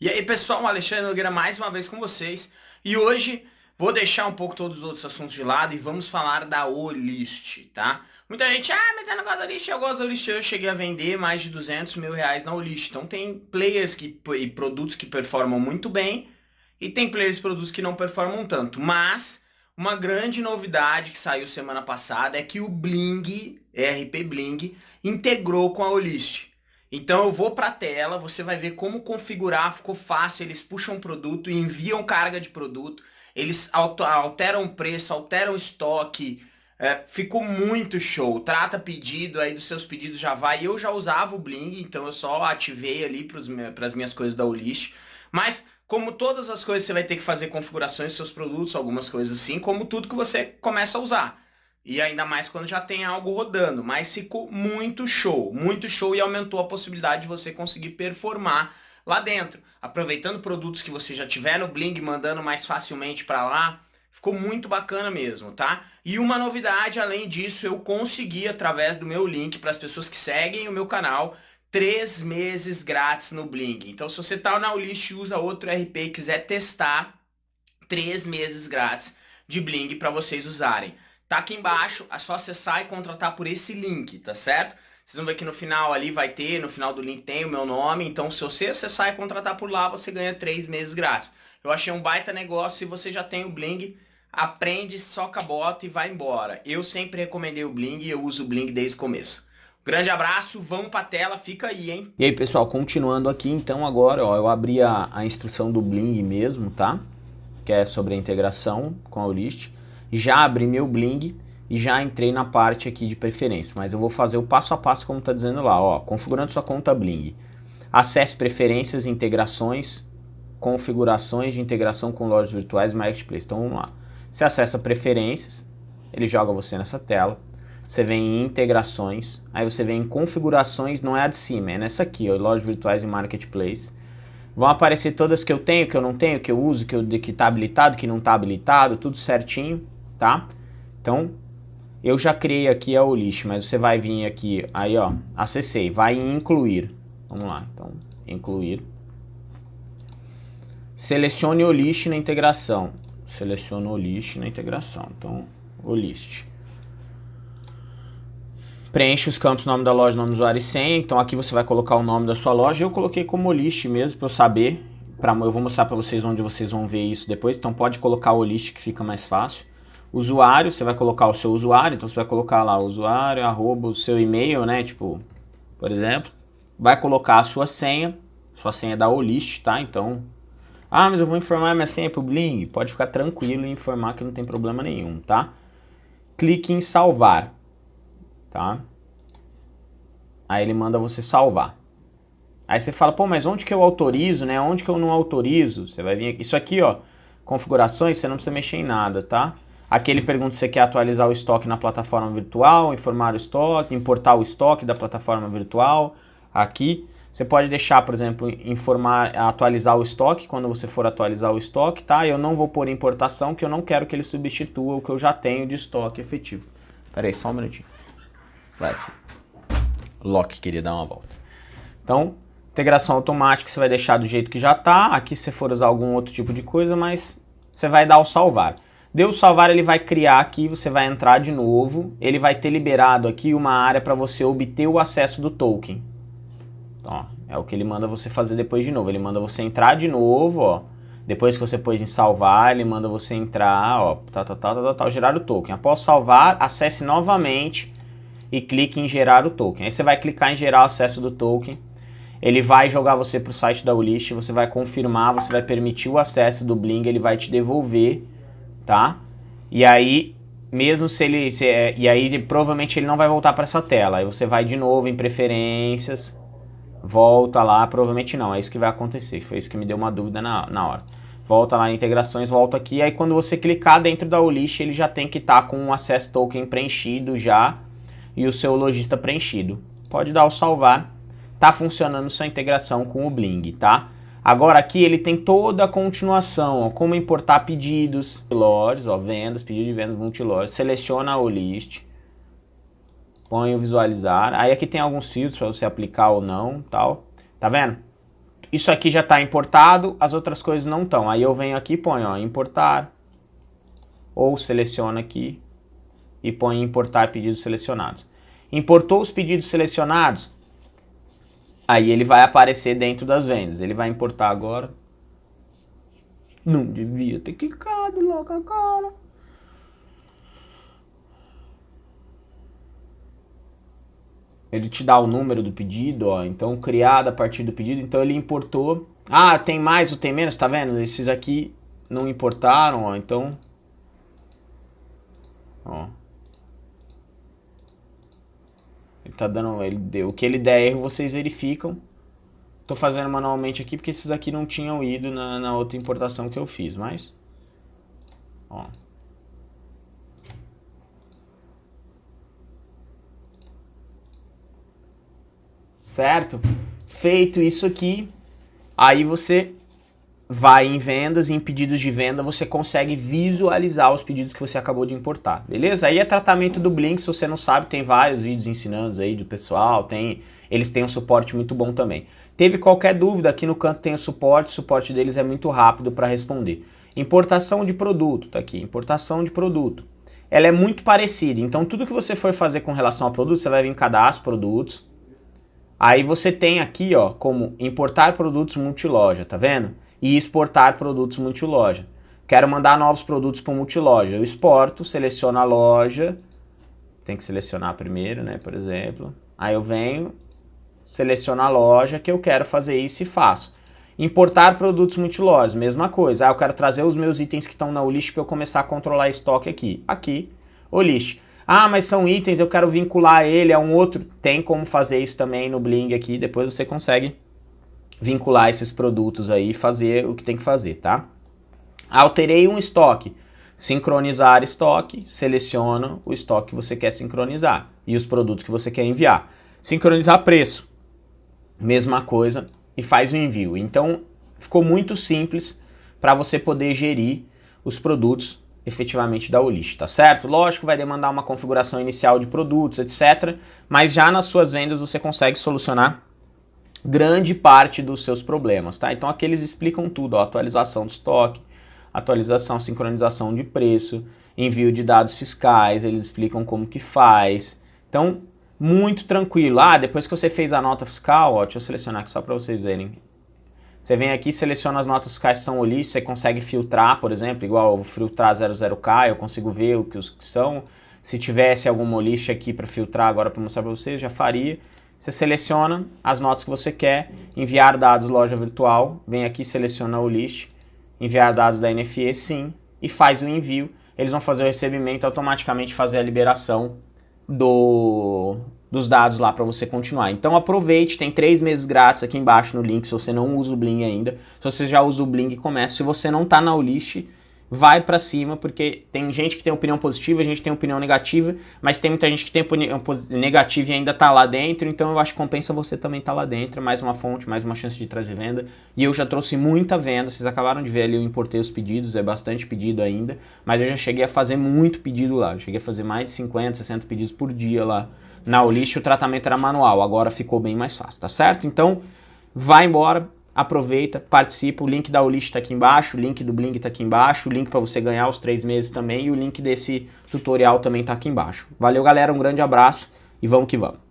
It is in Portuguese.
E aí pessoal, Alexandre Nogueira mais uma vez com vocês e hoje vou deixar um pouco todos os outros assuntos de lado e vamos falar da Olist, tá? Muita gente, ah, mas eu não gosto da Olist, eu gosto da Olist, eu cheguei a vender mais de 200 mil reais na Olist, então tem players que, e produtos que performam muito bem e tem players e produtos que não performam tanto, mas uma grande novidade que saiu semana passada é que o Bling, RP Bling, integrou com a Olist. Então eu vou para a tela, você vai ver como configurar, ficou fácil, eles puxam produto e enviam carga de produto, eles alteram o preço, alteram o estoque, é, ficou muito show, trata pedido, aí dos seus pedidos já vai, eu já usava o Bling, então eu só ativei ali para as minhas coisas da Olist, mas como todas as coisas você vai ter que fazer configurações dos seus produtos, algumas coisas assim, como tudo que você começa a usar. E ainda mais quando já tem algo rodando. Mas ficou muito show, muito show e aumentou a possibilidade de você conseguir performar lá dentro. Aproveitando produtos que você já tiver no Bling, mandando mais facilmente para lá. Ficou muito bacana mesmo, tá? E uma novidade, além disso, eu consegui, através do meu link, para as pessoas que seguem o meu canal, três meses grátis no Bling. Então, se você tá na Ulist usa outro RP e quiser testar, três meses grátis de Bling para vocês usarem. Tá aqui embaixo, é só acessar e contratar por esse link, tá certo? Vocês vão ver que no final ali vai ter, no final do link tem o meu nome, então se você acessar e contratar por lá, você ganha três meses grátis. Eu achei um baita negócio, se você já tem o Bling, aprende, soca a bota e vai embora. Eu sempre recomendei o Bling e eu uso o Bling desde o começo. Grande abraço, vamos pra tela, fica aí, hein? E aí, pessoal, continuando aqui, então agora, ó, eu abri a, a instrução do Bling mesmo, tá? Que é sobre a integração com a Olist já abri meu Bling e já entrei na parte aqui de preferência, mas eu vou fazer o passo a passo como está dizendo lá, ó, configurando sua conta Bling. Acesse preferências, integrações, configurações de integração com lojas virtuais e marketplace. Então vamos lá. Você acessa preferências, ele joga você nessa tela. Você vem em integrações, aí você vem em configurações, não é a de cima, é nessa aqui, ó, lojas virtuais e marketplace. Vão aparecer todas que eu tenho, que eu não tenho, que eu uso, que está habilitado, que não está habilitado, tudo certinho tá? Então, eu já criei aqui a Olist, mas você vai vir aqui, aí ó, acessei, vai em incluir. Vamos lá, então, incluir. Selecione o list na integração. Selecione o list na integração. Então, o list. Preenche os campos nome da loja, nome do usuário e senha. Então aqui você vai colocar o nome da sua loja. Eu coloquei como list mesmo para eu saber. Pra, eu vou mostrar para vocês onde vocês vão ver isso depois. Então pode colocar o list que fica mais fácil. Usuário, você vai colocar o seu usuário, então você vai colocar lá usuário, arroba, o seu e-mail, né, tipo, por exemplo. Vai colocar a sua senha, sua senha da Olist, tá? Então, ah, mas eu vou informar minha senha pro Bling. Pode ficar tranquilo e informar que não tem problema nenhum, tá? Clique em salvar, tá? Aí ele manda você salvar. Aí você fala, pô, mas onde que eu autorizo, né? Onde que eu não autorizo? Você vai vir aqui. Isso aqui, ó, configurações, você não precisa mexer em nada, tá? Aqui ele pergunta se você quer atualizar o estoque na plataforma virtual, informar o estoque, importar o estoque da plataforma virtual. Aqui você pode deixar, por exemplo, informar, atualizar o estoque quando você for atualizar o estoque, tá? Eu não vou pôr importação, que eu não quero que ele substitua o que eu já tenho de estoque efetivo. Pera aí, só um minutinho. Vai, filho. Lock queria dar uma volta. Então, integração automática você vai deixar do jeito que já está. Aqui se você for usar algum outro tipo de coisa, mas você vai dar o salvar. Deu salvar, ele vai criar aqui, você vai entrar de novo, ele vai ter liberado aqui uma área para você obter o acesso do token. Ó, é o que ele manda você fazer depois de novo, ele manda você entrar de novo, ó. Depois que você pôs em salvar, ele manda você entrar, ó, tal, tal, tal, tal, tal, gerar o token. Após salvar, acesse novamente e clique em gerar o token. Aí você vai clicar em gerar o acesso do token, ele vai jogar você para o site da Ulist, você vai confirmar, você vai permitir o acesso do Bling, ele vai te devolver tá? E aí, mesmo se ele... Se, é, e aí, provavelmente ele não vai voltar para essa tela. Aí você vai de novo em preferências, volta lá, provavelmente não, é isso que vai acontecer. Foi isso que me deu uma dúvida na, na hora. Volta lá em integrações, volta aqui, aí quando você clicar dentro da Olist, ele já tem que estar tá com o Access Token preenchido já e o seu lojista preenchido. Pode dar o salvar, tá funcionando sua integração com o Bling, tá? Agora aqui ele tem toda a continuação, ó, como importar pedidos, lojas, ó, vendas, pedido de vendas multilojas, seleciona o list, põe o visualizar, aí aqui tem alguns filtros para você aplicar ou não, tal, tá vendo? Isso aqui já está importado, as outras coisas não estão. Aí eu venho aqui e ponho, ó, importar, ou seleciono aqui e ponho importar pedidos selecionados. Importou os pedidos selecionados, aí ele vai aparecer dentro das vendas. Ele vai importar agora. Não devia ter clicado logo agora. Ele te dá o número do pedido, ó. Então, criado a partir do pedido. Então, ele importou. Ah, tem mais ou tem menos, tá vendo? Esses aqui não importaram, ó. Então... Ó. Ele tá dando... Ele deu, o que ele der erro, vocês verificam. Tô fazendo manualmente aqui, porque esses aqui não tinham ido na, na outra importação que eu fiz, mas... Ó. certo? Feito isso aqui, aí você vai em vendas e em pedidos de venda você consegue visualizar os pedidos que você acabou de importar, beleza? Aí é tratamento do Blink, se você não sabe, tem vários vídeos ensinando aí do pessoal, tem, eles têm um suporte muito bom também. Teve qualquer dúvida, aqui no canto tem o suporte, o suporte deles é muito rápido para responder. Importação de produto, tá aqui, importação de produto. Ela é muito parecida, então tudo que você for fazer com relação ao produto, você vai vir em cadastro produtos, Aí você tem aqui, ó, como importar produtos multiloja, tá vendo? E exportar produtos multiloja. Quero mandar novos produtos para multiloja. Eu exporto, seleciono a loja. Tem que selecionar primeiro, né, por exemplo. Aí eu venho, seleciono a loja que eu quero fazer isso e faço. Importar produtos multilojas, mesma coisa. Ah, eu quero trazer os meus itens que estão na Olist para eu começar a controlar estoque aqui. Aqui, Olist. Ah, mas são itens, eu quero vincular ele a um outro. Tem como fazer isso também no Bling aqui, depois você consegue vincular esses produtos aí e fazer o que tem que fazer, tá? Alterei um estoque. Sincronizar estoque, seleciona o estoque que você quer sincronizar e os produtos que você quer enviar. Sincronizar preço, mesma coisa, e faz o envio. Então, ficou muito simples para você poder gerir os produtos efetivamente da Olist, tá certo? Lógico, vai demandar uma configuração inicial de produtos, etc. Mas já nas suas vendas você consegue solucionar grande parte dos seus problemas, tá? Então aqui eles explicam tudo, ó, atualização do estoque, atualização, sincronização de preço, envio de dados fiscais, eles explicam como que faz. Então, muito tranquilo. Ah, depois que você fez a nota fiscal, ó, deixa eu selecionar aqui só para vocês verem. Você vem aqui, seleciona as notas fiscais que são holísticas, você consegue filtrar, por exemplo, igual eu filtrar 00K, eu consigo ver o que os que são. Se tivesse alguma holística aqui para filtrar agora para mostrar para vocês, já faria. Você seleciona as notas que você quer, enviar dados loja virtual, vem aqui, seleciona o list, enviar dados da NFE sim, e faz o envio. Eles vão fazer o recebimento, automaticamente fazer a liberação do, dos dados lá para você continuar. Então aproveite, tem três meses grátis aqui embaixo no link se você não usa o Bling ainda. Se você já usa o Bling, comece. Se você não está na Olist, vai para cima, porque tem gente que tem opinião positiva, gente tem opinião negativa, mas tem muita gente que tem opinião negativa e ainda tá lá dentro, então eu acho que compensa você também estar tá lá dentro, mais uma fonte, mais uma chance de trazer venda. E eu já trouxe muita venda, vocês acabaram de ver ali, eu importei os pedidos, é bastante pedido ainda, mas eu já cheguei a fazer muito pedido lá, eu cheguei a fazer mais de 50, 60 pedidos por dia lá na Olist o tratamento era manual, agora ficou bem mais fácil, tá certo? Então, vai embora, aproveita, participa, o link da Olist está aqui embaixo, o link do Bling está aqui embaixo, o link para você ganhar os três meses também e o link desse tutorial também está aqui embaixo. Valeu galera, um grande abraço e vamos que vamos.